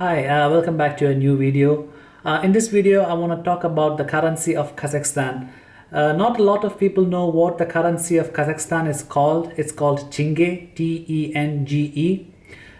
Hi, uh, welcome back to a new video. Uh, in this video, I want to talk about the currency of Kazakhstan. Uh, not a lot of people know what the currency of Kazakhstan is called. It's called Tenge, T-E-N-G-E.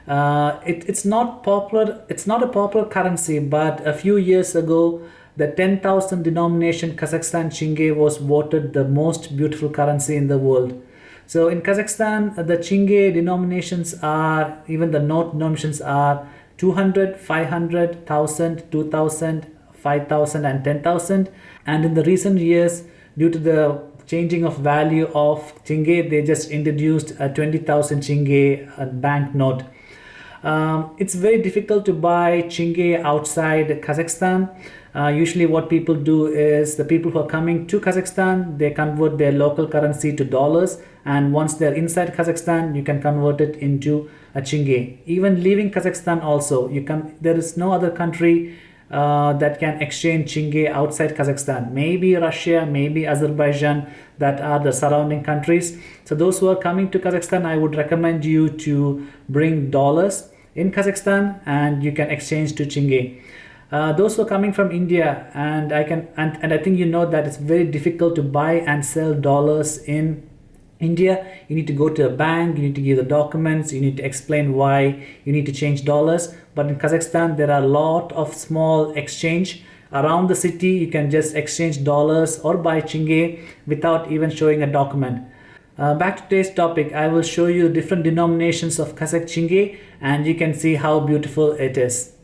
Uh, it, it's not popular. It's not a popular currency, but a few years ago, the 10,000 denomination Kazakhstan Tenge was voted the most beautiful currency in the world. So in Kazakhstan, the Tenge denominations are, even the note denominations are 200, 500, 1000, 2000, 5000 and 10,000 and in the recent years due to the changing of value of Tenge they just introduced a 20,000 Tenge uh, bank note. Um, it's very difficult to buy Tenge outside Kazakhstan. Uh, usually what people do is the people who are coming to Kazakhstan, they convert their local currency to dollars and once they're inside Kazakhstan, you can convert it into a Tenge. Even leaving Kazakhstan also, you can. there is no other country uh, that can exchange Tenge outside Kazakhstan. Maybe Russia, maybe Azerbaijan that are the surrounding countries. So those who are coming to Kazakhstan, I would recommend you to bring dollars in Kazakhstan and you can exchange to Tenge. Uh, those who are coming from India and I can and, and I think you know that it's very difficult to buy and sell dollars in India, you need to go to a bank, you need to give the documents, you need to explain why you need to change dollars. But in Kazakhstan, there are a lot of small exchange around the city. You can just exchange dollars or buy Tenge without even showing a document. Uh, back to today's topic, I will show you different denominations of Kazakh Tenge and you can see how beautiful it is.